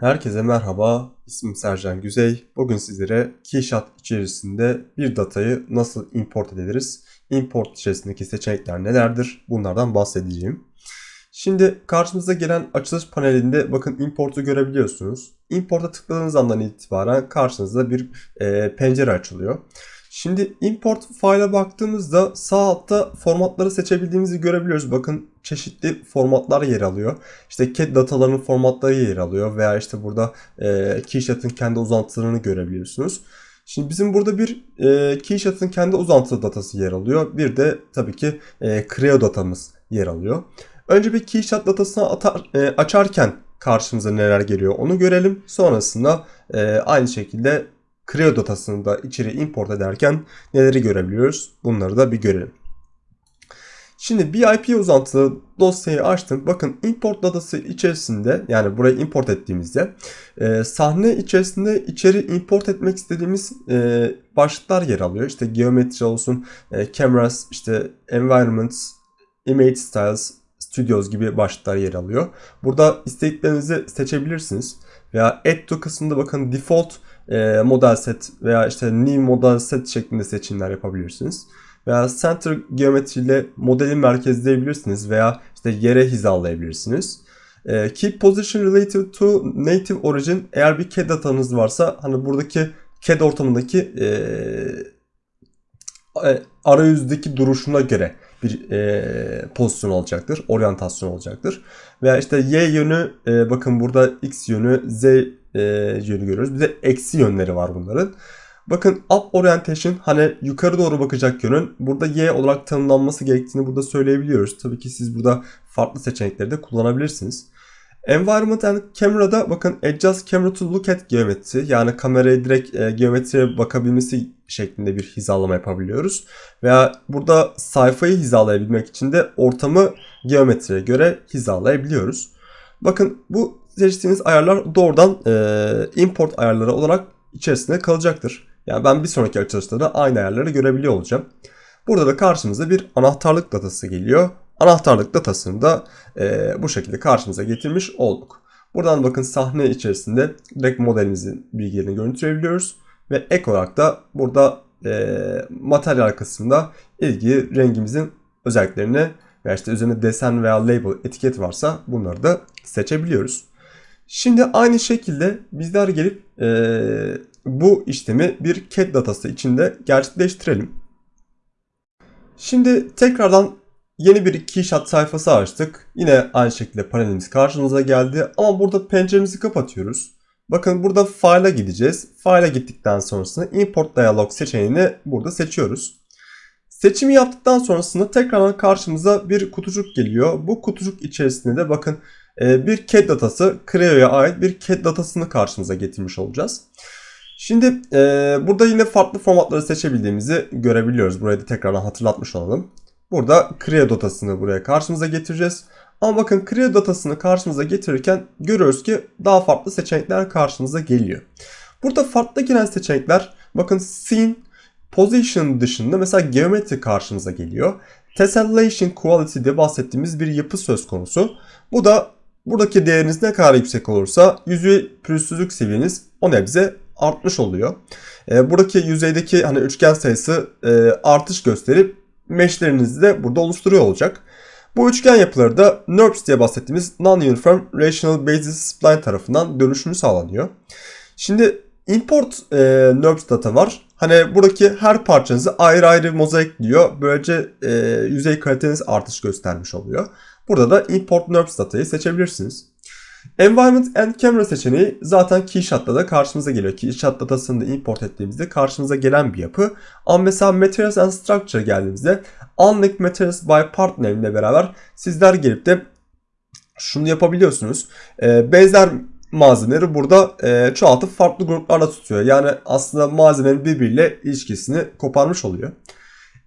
Herkese merhaba, ismim Sercan Güzey. Bugün sizlere Keyshot içerisinde bir datayı nasıl import ederiz? Import içerisindeki seçenekler nelerdir? Bunlardan bahsedeceğim. Şimdi karşımıza gelen açılış panelinde bakın importu görebiliyorsunuz. Import'a tıkladığınız andan itibaren karşınızda bir e, pencere açılıyor. Şimdi import file'a baktığımızda sağ altta formatları seçebildiğimizi görebiliyoruz. Bakın çeşitli formatlar yer alıyor. İşte CAD datalarının formatları yer alıyor veya işte burada e, Keyshot'ın kendi uzantılarını görebiliyorsunuz. Şimdi bizim burada bir e, Keyshot'ın kendi uzantılı datası yer alıyor. Bir de tabii ki e, Creo datamız yer alıyor. Önce bir Keyshot datasını atar, e, açarken karşımıza neler geliyor onu görelim. Sonrasında e, aynı şekilde Creo datasını da içeri import ederken neleri görebiliyoruz? Bunları da bir görelim. Şimdi BIP uzantılı dosyayı açtım. Bakın import datası içerisinde yani burayı import ettiğimizde e, sahne içerisinde içeri import etmek istediğimiz e, başlıklar yer alıyor. İşte geometri olsun, e, cameras, işte environments, image styles, studios gibi başlıklar yer alıyor. Burada istediklerinizi seçebilirsiniz. Veya add to kısmında bakın default e, model set veya işte new model set şeklinde seçimler yapabilirsiniz. Veya center geometri ile modeli merkezleyebilirsiniz veya işte yere hizalayabilirsiniz. E, keep position related to native origin eğer bir CAD datanız varsa hani buradaki CAD ortamındaki e, e, arayüzdeki duruşuna göre bir e, pozisyon olacaktır. Oryantasyon olacaktır. Veya işte y yönü e, bakın burada x yönü z e, yönü görüyoruz. Bir de eksi yönleri var bunların. Bakın up orientation hani yukarı doğru bakacak yönün burada y olarak tanımlanması gerektiğini burada söyleyebiliyoruz. Tabii ki siz burada farklı seçenekleri de kullanabilirsiniz. Environment and Camera'da bakın Adjust Camera to Look at Geometry yani kameraya direkt e, geometriye bakabilmesi şeklinde bir hizalama yapabiliyoruz. Veya burada sayfayı hizalayabilmek için de ortamı geometriye göre hizalayabiliyoruz. Bakın bu seçtiğiniz ayarlar doğrudan e, import ayarları olarak içerisinde kalacaktır. Yani ben bir sonraki açılışta da aynı ayarları görebiliyor olacağım. Burada da karşımıza bir anahtarlık datası geliyor. Anahtarlık datasını da e, bu şekilde karşımıza getirmiş olduk. Buradan bakın sahne içerisinde direkt modelimizin bilgilerini görüntüleyebiliyoruz. Ve ek olarak da burada e, materyal kısmında ilgili rengimizin özelliklerini veya işte üzerinde desen veya label etiket varsa bunları da seçebiliyoruz. Şimdi aynı şekilde bizler gelip e, bu işlemi bir CAD datası içinde gerçekleştirelim. Şimdi tekrardan yeni bir Keyshot sayfası açtık. Yine aynı şekilde panelimiz karşımıza geldi ama burada penceremizi kapatıyoruz. Bakın burada File'a gideceğiz. File'a gittikten sonrasında Import Dialog seçeneğini burada seçiyoruz. Seçimi yaptıktan sonrasında tekrardan karşımıza bir kutucuk geliyor. Bu kutucuk içerisinde de bakın bir CAD datası, Creo'ya ait bir CAD datasını karşımıza getirmiş olacağız. Şimdi e, burada yine farklı formatları seçebildiğimizi görebiliyoruz. Burayı da tekrardan hatırlatmış olalım. Burada Creo datasını buraya karşımıza getireceğiz. Ama bakın Creo datasını karşımıza getirirken görüyoruz ki daha farklı seçenekler karşımıza geliyor. Burada farklı gelen seçenekler bakın Scene, Position dışında mesela Geometri karşımıza geliyor. Tessellation Quality de bahsettiğimiz bir yapı söz konusu. Bu da buradaki değeriniz ne kadar yüksek olursa yüzey pürüzsüzlük seviyeniz o nebze artmış oluyor. E, buradaki yüzeydeki hani üçgen sayısı e, artış gösterip meshlerinizi de burada oluşturuyor olacak. Bu üçgen yapıları da NURBS diye bahsettiğimiz Non-Uniform Rational Basis Spline tarafından dönüşümü sağlanıyor. Şimdi import e, NURBS data var. Hani buradaki her parçanızı ayrı ayrı mozaikliyor. Böylece e, yüzey kaliteniz artış göstermiş oluyor. Burada da import NURBS datayı seçebilirsiniz. Environment and Camera seçeneği zaten Keyshot'ta da karşımıza geliyor. Keyshot datasını da import ettiğimizde karşımıza gelen bir yapı. Ama mesela Materials and Structure geldiğimizde Unlike Materials by Partner ile beraber sizler gelip de şunu yapabiliyorsunuz. Ee, benzer malzemeleri burada e, çoğaltıp farklı gruplarla tutuyor. Yani aslında malzemenin birbiriyle ilişkisini koparmış oluyor.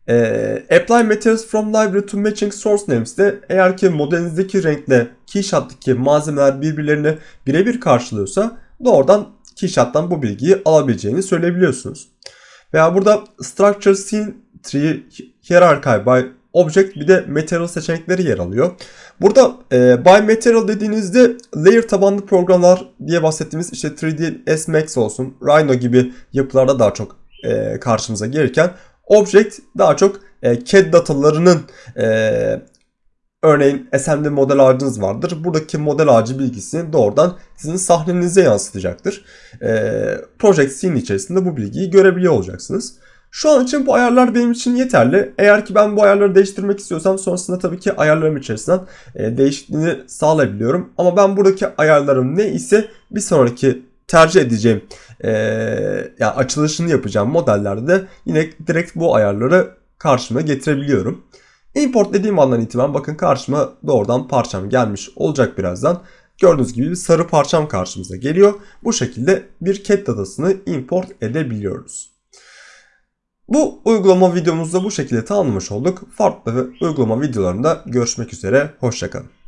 E, apply materials from library to matching source names de eğer ki modelinizdeki renkle Keyshot'taki malzemeler birbirlerini birebir karşılıyorsa doğrudan Keyshot'tan bu bilgiyi alabileceğini söyleyebiliyorsunuz. Veya burada structure scene tree hierarchy by Object bir de Material seçenekleri yer alıyor. Burada e, By Material dediğinizde layer tabanlı programlar diye bahsettiğimiz işte 3ds Max olsun, Rhino gibi yapılarda daha çok e, karşımıza gelirken Object daha çok e, CAD datalarının e, örneğin SMD model ağacınız vardır. Buradaki model ağacı bilgisini doğrudan sizin sahnenize yansıtacaktır. E, Project Scene içerisinde bu bilgiyi görebiliyor olacaksınız. Şu an için bu ayarlar benim için yeterli. Eğer ki ben bu ayarları değiştirmek istiyorsam sonrasında tabii ki ayarlarım içerisinden e, değişikliğini sağlayabiliyorum. Ama ben buradaki ayarlarım ne ise bir sonraki tercih edeceğim e, yani açılışını yapacağım modellerde de yine direkt bu ayarları karşıma getirebiliyorum. Import dediğim andan itibaren bakın karşıma doğrudan parçam gelmiş olacak birazdan. Gördüğünüz gibi bir sarı parçam karşımıza geliyor. Bu şekilde bir cat datasını import edebiliyoruz. Bu uygulama videomuzda bu şekilde tamamlamış olduk. Farklı uygulama videolarında görüşmek üzere. Hoşçakalın.